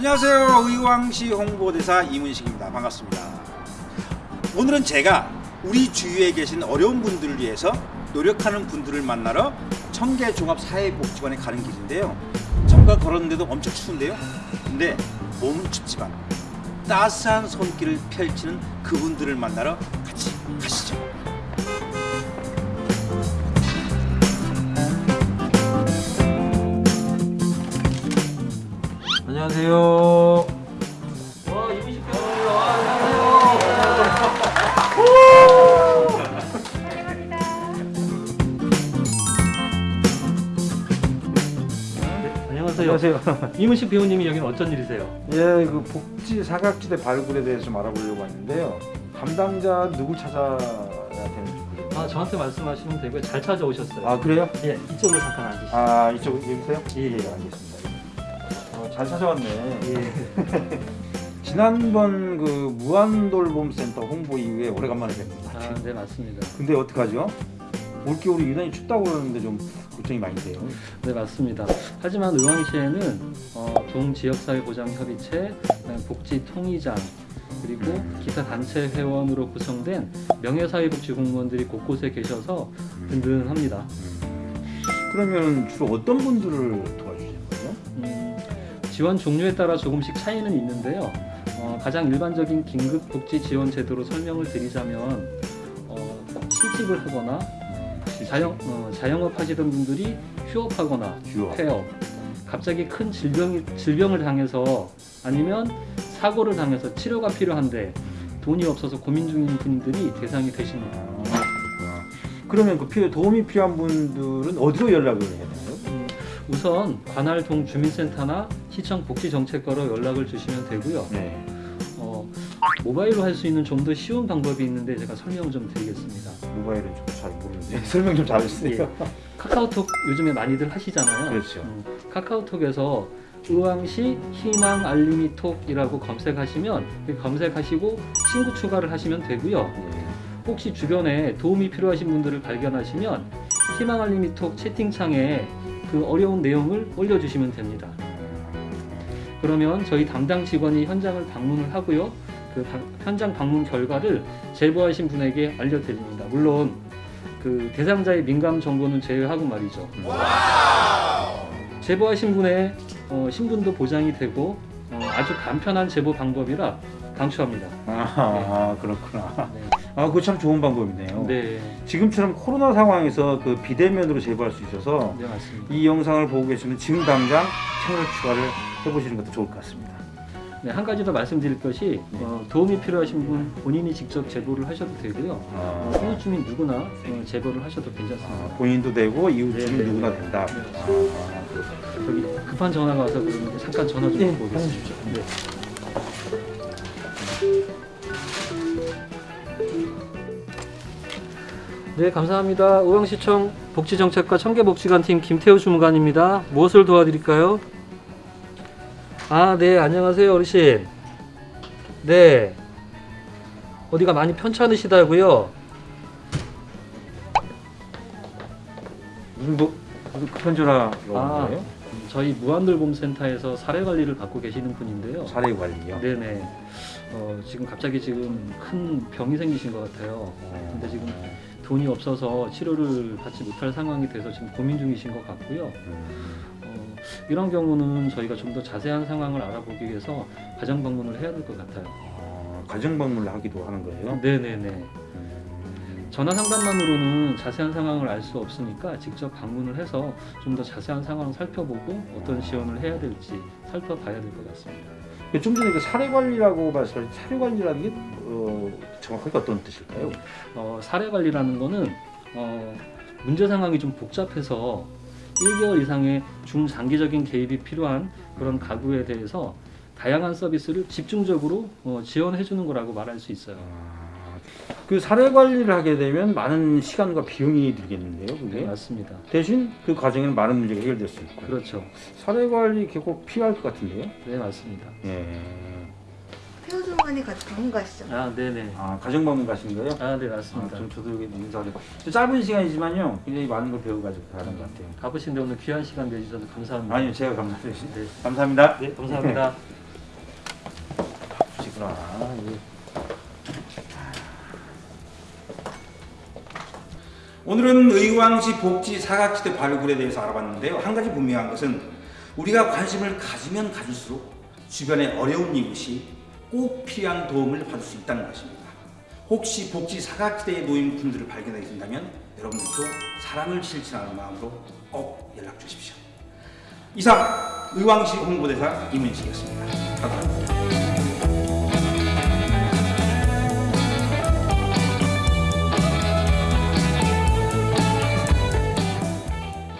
안녕하세요. 의왕시 홍보대사 이문식입니다. 반갑습니다. 오늘은 제가 우리 주위에 계신 어려운 분들을 위해서 노력하는 분들을 만나러 청계종합사회복지관에 가는 길인데요. 잠깐 걸었는데도 엄청 추운데요. 근데 몸은 춥지만 따스한 손길을 펼치는 그분들을 만나러 같이 가시죠. 안녕하세요. 와 배우님 와 안녕하세요. 네, 안녕하세요. 안녕하세요. 이문식 배우님이 여기는 어쩐 일이세요? 예, 그 복지 사각지대 발굴에 대해서 좀 알아보려고 왔는데요. 담당자 누굴 찾아야 되는지. 아 저한테 말씀하시면 되고요. 잘 찾아오셨어요. 아 그래요? 예 이쪽으로 잠깐 앉으시죠. 아 이쪽 여기세요? 예, 예. 알겠습니다. 어, 잘 찾아왔네. 예. 지난번 그 무한돌봄센터 홍보 이후에 오래간만에 것 같아요. 아네 맞습니다. 근데 어떡하죠? 올겨울이 유난히 춥다고 그러는데 좀 걱정이 많이 돼요. 네 맞습니다. 하지만 의왕시에는 어, 동지역사회보장협의체, 복지통의장 그리고 기타 단체 회원으로 구성된 명예사회복지 공무원들이 곳곳에 계셔서 든든합니다. 그러면 주로 어떤 분들을 도와주시는 거예요? 음, 지원 종류에 따라 조금씩 차이는 있는데요. 어, 가장 일반적인 긴급 복지 지원 제도로 설명을 드리자면 어, 실직을 하거나 자영, 어, 자영업 하시던 분들이 휴업하거나 휴업. 폐업, 갑자기 큰 질병이, 질병을 당해서 아니면 사고를 당해서 치료가 필요한데 돈이 없어서 고민 중인 분들이 대상이 되십니다. 아. 그러면 그 필요, 도움이 필요한 분들은 어디로 연락을 해야 되나요? 음, 우선 관할 동 주민센터나 시청 복지 정책과로 연락을 주시면 되고요. 네. 어, 모바일로 할 수 있는 좀 더 쉬운 방법이 있는데 제가 설명 좀 드리겠습니다. 모바일은 좀 잘 모르는데 설명 좀 잘해주세요. 카카오톡 요즘에 많이들 하시잖아요. 그렇죠. 음, 카카오톡에서 의왕시 희망 알림이 톡이라고 검색하시면 그 검색하시고 친구 추가를 하시면 되고요. 네. 혹시 주변에 도움이 필요하신 분들을 발견하시면 희망 알림이 톡 채팅창에 그 어려운 내용을 올려주시면 됩니다. 그러면 저희 담당 직원이 현장을 방문을 하고요. 그 방- 현장 방문 결과를 제보하신 분에게 알려드립니다. 물론 그 대상자의 민감 정보는 제외하고 말이죠. 제보하신 분의 어, 신분도 보장이 되고 어, 아주 간편한 제보 방법이라 강추합니다. 아, 그렇구나. 네. 아, 그거 참 좋은 방법이네요. 네, 지금처럼 코로나 상황에서 그 비대면으로 제보할 수 있어서 네 맞습니다. 이 영상을 보고 계시면 지금 당장 채널 추가를 해보시는 것도 좋을 것 같습니다. 네, 한 가지 더 말씀드릴 것이 어, 도움이 필요하신 분 본인이 직접 제보를 하셔도 되고요. 어, 아, 이웃 주민 누구나 어, 제보를 하셔도 괜찮습니다. 아, 본인도 되고 이웃 주민 네, 네, 누구나 네. 된다. 네. 아. 저기 급한 전화가 와서 그러는데 잠깐 전화 좀 네, 받고 오겠습니다. 네. 네, 감사합니다. 의왕시청 복지정책과 청계복지관팀 김태우 주무관입니다. 무엇을 도와드릴까요? 아, 네, 안녕하세요, 어르신. 네. 어디가 많이 편찮으시다고요? 무슨 뭐온 아. 거예요? 저희 무한돌봄센터에서 사례 관리를 받고 계시는 분인데요. 사례 관리요. 네네. 어, 지금 갑자기 지금 큰 병이 생기신 것 같아요. 어, 근데 지금 돈이 없어서 치료를 받지 못할 상황이 돼서 지금 고민 중이신 것 같고요. 음, 어, 이런 경우는 저희가 좀 더 자세한 상황을 알아보기 위해서 가정 방문을 해야 될 것 같아요. 아, 가정 방문을 하기도 하는 거예요. 네네네. 음, 전화 상담만으로는 자세한 상황을 알 수 없으니까 직접 방문을 해서 좀 더 자세한 상황을 살펴보고 어떤 지원을 해야 될지 살펴봐야 될 것 같습니다. 좀 전에 그 사례 관리라고 말씀하신 사례 관리라는 게 어, 정확하게 어떤 뜻일까요? 어, 사례 관리라는 거는 어, 문제 상황이 좀 복잡해서 1개월 이상의 중장기적인 개입이 필요한 그런 가구에 대해서 다양한 서비스를 집중적으로 어, 지원해 주는 거라고 말할 수 있어요. 그 사례 관리를 하게 되면 많은 시간과 비용이 들겠는데요, 네, 그게? 맞습니다. 대신 그 과정에는 많은 문제가 해결될 수 있고. 그렇죠. 사례 관리 꼭 필요할 것 같은데요? 네, 맞습니다. 예. 태우 주무관이 같이 방문 가시죠. 아, 네네. 아, 가정 방문 가신 거예요? 아, 네, 아, 맞습니다. 좀 저도 여기 인사를. 짧은 시간이지만요, 굉장히 많은 걸 배워가지고 가는 것 같아요. 가보신데 오늘 귀한 시간 내주셔서 감사합니다. 아니요, 제가 감사드립니다. 네. 감사합니다. 네, 감사합니다. 그렇구나. 이게 오늘은 의왕시 복지 사각지대 발굴에 대해서 알아봤는데요. 한 가지 분명한 것은 우리가 관심을 가지면 가질수록 주변의 어려운 이웃이 꼭 필요한 도움을 받을 수 있다는 것입니다. 혹시 복지 사각지대에 놓인 분들을 발견하게 된다면 여러분들도 사랑을 실천하는 마음으로 꼭 연락 주십시오. 이상 의왕시 홍보대사 이문식이었습니다. 감사합니다.